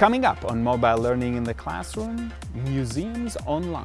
Coming up on Mobile Learning in the Classroom, Museums Online.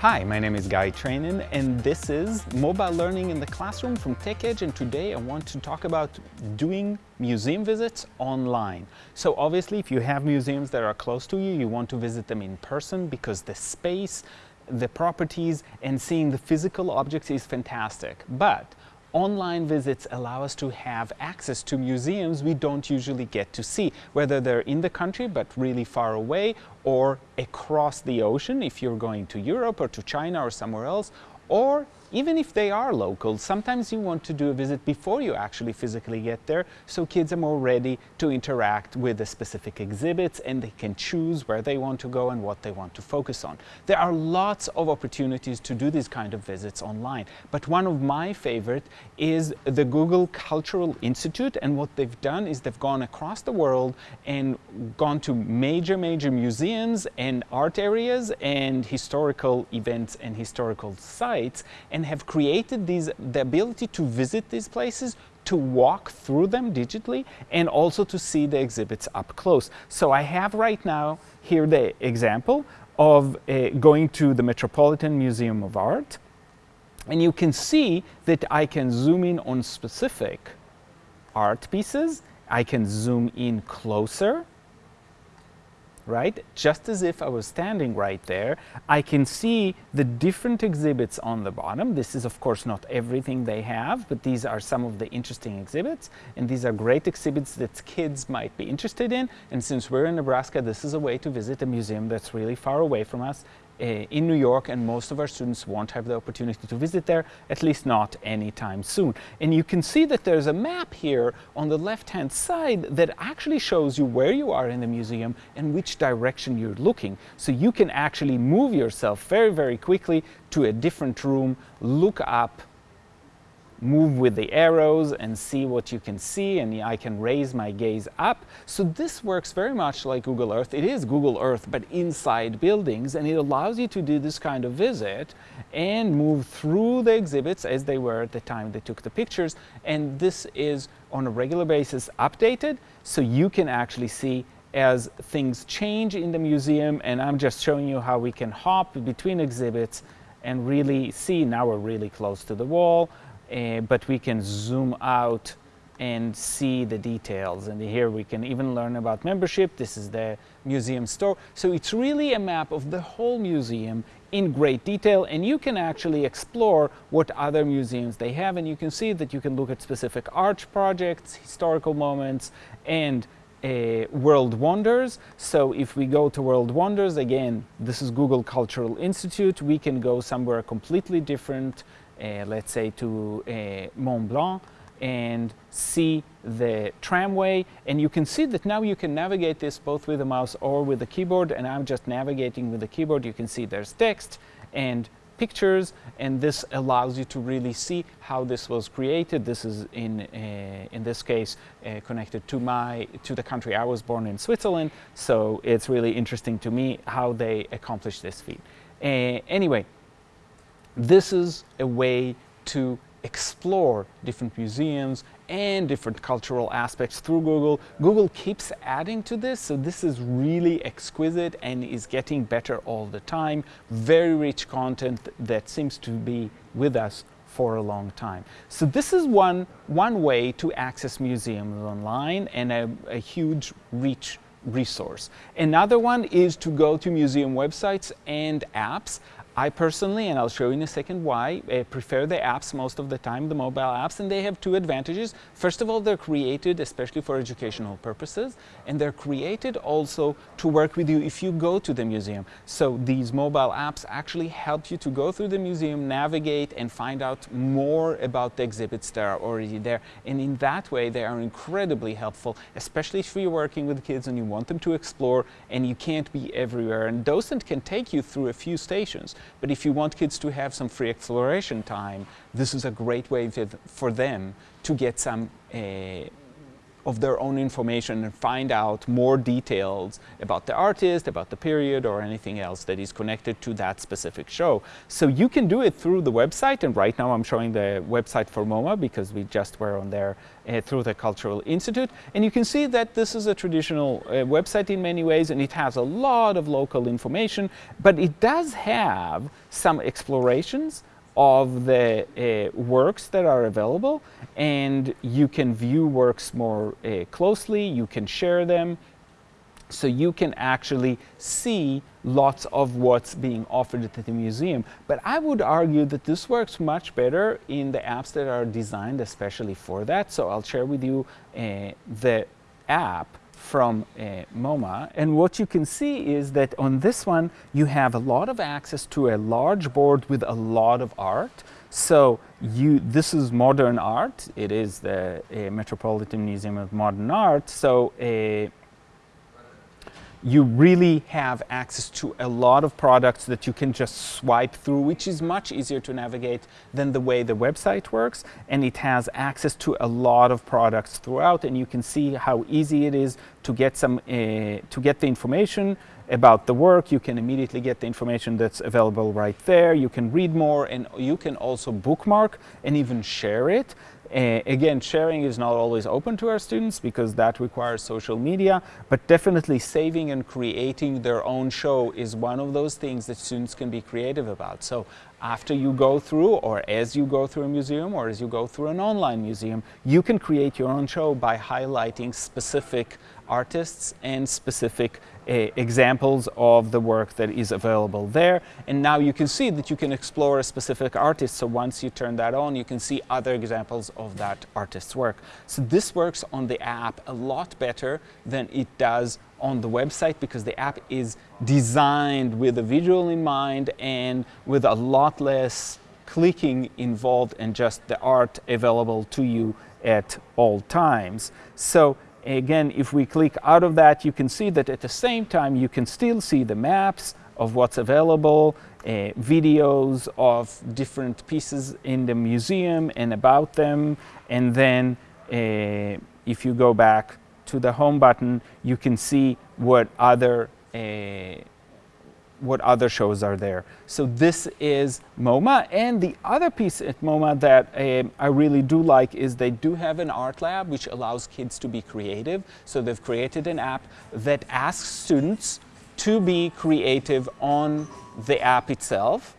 Hi, my name is Guy Trainin and this is Mobile Learning in the Classroom from TechEdge and today I want to talk about doing museum visits online. So obviously if you have museums that are close to you, you want to visit them in person because the space, the properties and seeing the physical objects is fantastic. But online visits allow us to have access to museums we don't usually get to see, whether they're in the country but really far away or across the ocean if you're going to Europe or to China or somewhere else, or even if they are local, sometimes you want to do a visit before you actually physically get there, so kids are more ready to interact with the specific exhibits and they can choose where they want to go and what they want to focus on. There are lots of opportunities to do these kind of visits online, but one of my favorite is the Google Cultural Institute and what they've done is they've gone across the world and gone to major, major museums and art areas and historical events and historical sites and and have created these, the ability to visit these places, to walk through them digitally, and also to see the exhibits up close. So I have right now here the example of uh, going to the Metropolitan Museum of Art, and you can see that I can zoom in on specific art pieces, I can zoom in closer, right? Just as if I was standing right there, I can see the different exhibits on the bottom. This is of course not everything they have, but these are some of the interesting exhibits. And these are great exhibits that kids might be interested in. And since we're in Nebraska, this is a way to visit a museum that's really far away from us Uh, in New York and most of our students won't have the opportunity to visit there, at least not anytime soon. And you can see that there's a map here on the left-hand side that actually shows you where you are in the museum and which direction you're looking. So you can actually move yourself very, very quickly to a different room, look up move with the arrows and see what you can see and I can raise my gaze up. So this works very much like Google Earth. It is Google Earth but inside buildings and it allows you to do this kind of visit and move through the exhibits as they were at the time they took the pictures and this is on a regular basis updated so you can actually see as things change in the museum and I'm just showing you how we can hop between exhibits and really see now we're really close to the wall uh, but we can zoom out and see the details. And here we can even learn about membership. This is the museum store. So it's really a map of the whole museum in great detail and you can actually explore what other museums they have and you can see that you can look at specific art projects, historical moments and uh, World Wonders. So if we go to World Wonders, again, this is Google Cultural Institute. We can go somewhere completely different let's say to uh, Mont Blanc and see the tramway. And you can see that now you can navigate this both with the mouse or with the keyboard. And I'm just navigating with the keyboard. You can see there's text and pictures. And this allows you to really see how this was created. This is in uh, in this case uh, connected to my to the country I was born in Switzerland. So it's really interesting to me how they accomplished this feat. Uh, anyway this is a way to explore different museums and different cultural aspects through Google. Google keeps adding to this, so this is really exquisite and is getting better all the time. Very rich content that seems to be with us for a long time. So this is one, one way to access museums online and a, a huge reach resource. Another one is to go to museum websites and apps. I personally, and I'll show you in a second why, I prefer the apps most of the time, the mobile apps, and they have two advantages. First of all, they're created especially for educational purposes, and they're created also to work with you if you go to the museum. So these mobile apps actually help you to go through the museum, navigate, and find out more about the exhibits that are already there. And in that way, they are incredibly helpful, especially if you're working with kids and you want them to explore and you can't be everywhere. And Docent can take you through a few stations. But if you want kids to have some free exploration time, this is a great way for them to get some uh, of their own information and find out more details about the artist, about the period, or anything else that is connected to that specific show. So you can do it through the website, and right now I'm showing the website for MoMA because we just were on there uh, through the Cultural Institute. And you can see that this is a traditional uh, website in many ways, and it has a lot of local information, but it does have some explorations of the uh, works that are available and you can view works more uh, closely, you can share them, so you can actually see lots of what's being offered at the museum. But I would argue that this works much better in the apps that are designed especially for that. So I'll share with you uh, the app from uh, MoMA. And what you can see is that on this one, you have a lot of access to a large board with a lot of art. So you, this is modern art. It is the uh, Metropolitan Museum of Modern Art. So uh, you really have access to a lot of products that you can just swipe through, which is much easier to navigate than the way the website works. And it has access to a lot of products throughout, and you can see how easy it is to get some uh, to get the information about the work. You can immediately get the information that's available right there. You can read more, and you can also bookmark and even share it. Uh, again, sharing is not always open to our students because that requires social media, but definitely saving and creating their own show is one of those things that students can be creative about. So after you go through or as you go through a museum or as you go through an online museum, you can create your own show by highlighting specific artists and specific uh, examples of the work that is available there. And now you can see that you can explore a specific artist. So once you turn that on, you can see other examples of that artist's work. So this works on the app a lot better than it does on the website because the app is designed with a visual in mind and with a lot less clicking involved and just the art available to you at all times. So Again, if we click out of that, you can see that at the same time, you can still see the maps of what's available, uh, videos of different pieces in the museum and about them. And then uh, if you go back to the home button, you can see what other uh, what other shows are there. So this is MoMA. And the other piece at MoMA that uh, I really do like is they do have an art lab which allows kids to be creative. So they've created an app that asks students to be creative on the app itself.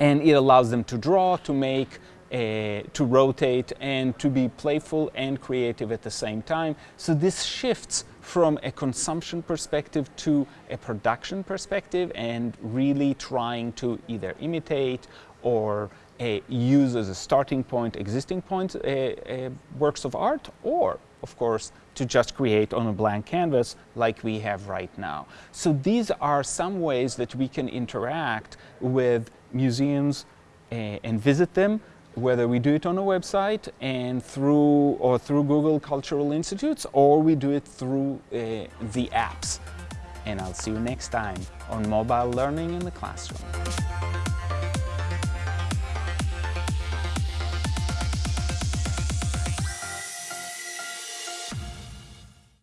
And it allows them to draw, to make, to rotate, and to be playful and creative at the same time. So this shifts from a consumption perspective to a production perspective and really trying to either imitate or uh, use as a starting point existing point uh, uh, works of art or of course to just create on a blank canvas like we have right now. So these are some ways that we can interact with museums uh, and visit them whether we do it on a website and through or through Google Cultural Institutes or we do it through uh, the apps. And I'll see you next time on Mobile Learning in the Classroom.